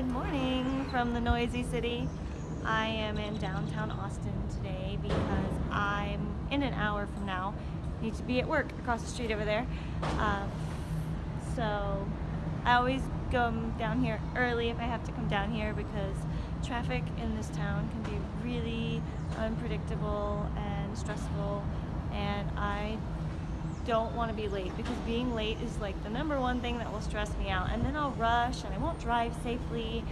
Good morning from the noisy city. I am in downtown Austin today because I'm in an hour from now. Need to be at work across the street over there. Uh, so I always go down here early if I have to come down here because traffic in this town can be really unpredictable and stressful and I don't want to be late because being late is like the number one thing that will stress me out and then I'll rush and I won't drive safely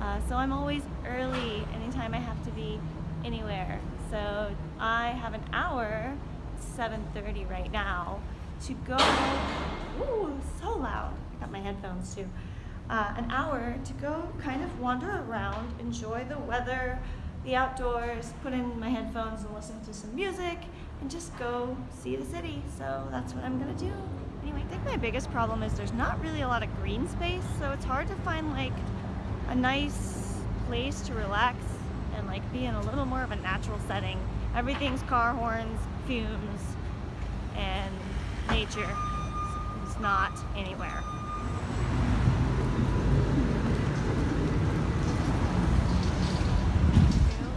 uh, so I'm always early anytime I have to be anywhere. So I have an hour 7:30 right now to go ooh so loud I got my headphones too uh, an hour to go kind of wander around enjoy the weather the outdoors, put in my headphones and listen to some music, and just go see the city. So that's what I'm gonna do. Anyway, I think my biggest problem is there's not really a lot of green space, so it's hard to find like a nice place to relax and like be in a little more of a natural setting. Everything's car horns, fumes, and nature. It's not anywhere.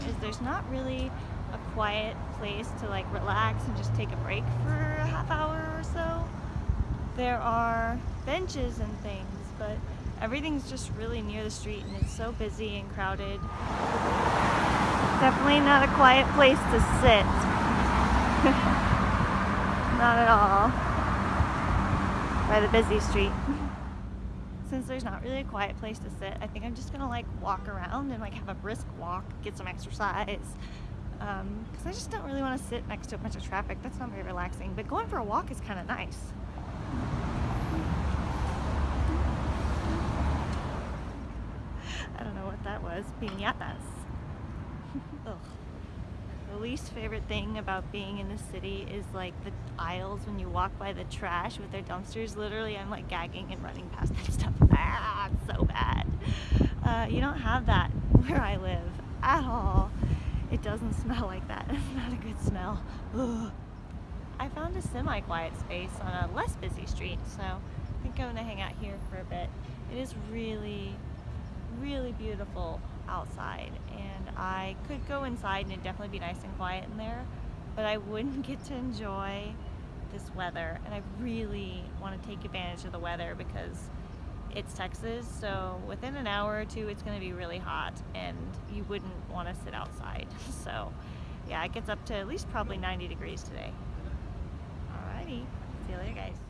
Is there's not really quiet place to like relax and just take a break for a half hour or so. There are benches and things, but everything's just really near the street and it's so busy and crowded. Definitely not a quiet place to sit. not at all. By the busy street. since there's not really a quiet place to sit, I think I'm just gonna like walk around and like have a brisk walk, get some exercise. Because um, I just don't really want to sit next to a bunch of traffic. That's not very relaxing. But going for a walk is kind of nice. I don't know what that was. Piñatas. Ugh. The least favorite thing about being in the city is like the aisles when you walk by the trash with their dumpsters. Literally, I'm like gagging and running past that stuff. Ah, it's so bad. Uh, you don't have that where I live at all. Doesn't smell like that. It's not a good smell. Ugh. I found a semi-quiet space on a less busy street, so I think I'm gonna hang out here for a bit. It is really, really beautiful outside and I could go inside and it'd definitely be nice and quiet in there but I wouldn't get to enjoy this weather and I really want to take advantage of the weather because it's Texas so within an hour or two it's going to be really hot and you wouldn't want to sit outside. So yeah it gets up to at least probably 90 degrees today. Alrighty. See you later guys